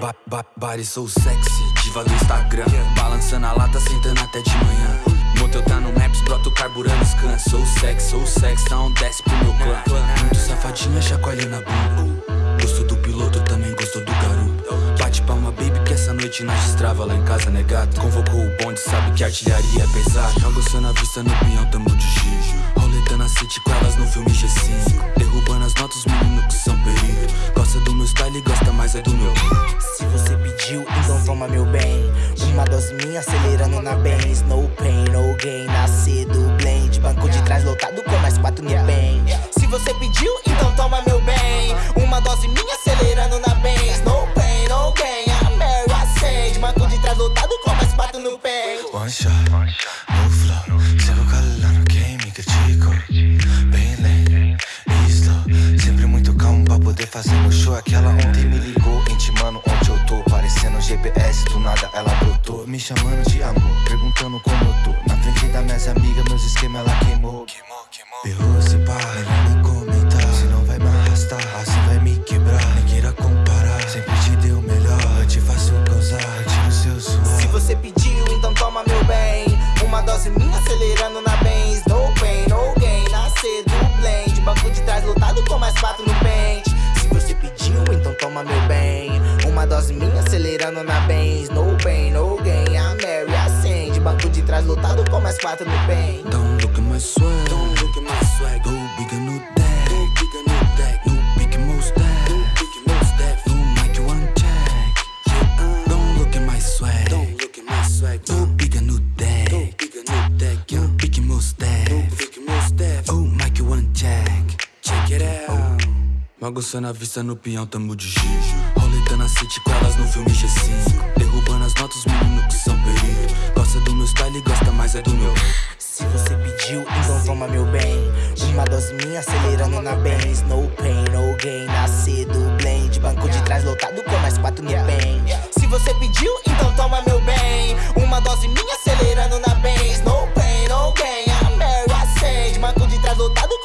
Ba ba body sou sexy, diva do Instagram. Balançando a lata, sentando até de manhã. Motel tá no Maps, broto carburando scan Sou sexy, sou sexy, então desce pro meu clã. Muito safadinha, chacoalhando a bunda. Gostou do piloto, também gostou do garoto. Bate palma, baby, que essa noite nós destrava Lá em casa, negado, convocou o bonde, sabe que artilharia é pesada Joga o na vista, no pinhão, tamo de giz Roleta na city com elas no filme G5 toma meu bem. Uma dose minha acelerando na Benz No pain, no gain, nascer do blend. Banco de trás lotado com mais quatro no bem. Se você pediu, então toma meu bem. Uma dose minha acelerando na Benz No pain, no gain, a Mary acende Banco de trás lotado com mais quatro no bem. One shot, no flow. Sigo calando quem me criticou Bem lento slow Sempre muito calmo pra poder fazer meu show. Aquela ontem me ligou GPS, do nada ela brotou Me chamando de amor, perguntando como eu tô. Na frente das minhas amigas, meus esquemas ela queimou. Berrou se pá, melhor nem comentar Se não vai me arrastar, assim vai me quebrar. Nem queira comparar, sempre te deu o melhor Eu te faço causar, retiro seu suor. Se você pediu, então toma meu bem. Uma dose minha acelerando na Benz. No pain, no gain, nascer do blend. Banco de trás lotado com mais quatro no pente. Se você pediu, então toma meu bem. Uma dose minha acelerando na Benz No pain, no gain, a Mary acende Banco de trás lotado com mais quatro no pente Don't look at my swag. Don't look at my swag. Go big a new deck Go big a new deck New big most deck New big most deck New mic one check Yeah, Don't look at my swag. Don't look at my swag. Go big a new deck Go big a new deck New big most deck New big most deck Oh, mic one check Check it out. Bagunçando a vista no pinhão, tamo de Roleta na city com no filme G5 Derrubando as notas, menino que são perito Gosta do meu style, gosta mais é do meu. Se você pediu, então toma meu bem. Uma dose minha acelerando na Benz. No pain, no gain, Nascido blend. Banco de trás lotado com mais quatro no bem Se você pediu, então toma meu bem. Uma dose minha acelerando na Benz. No pain, no gain, a Mary Banco de trás lotado com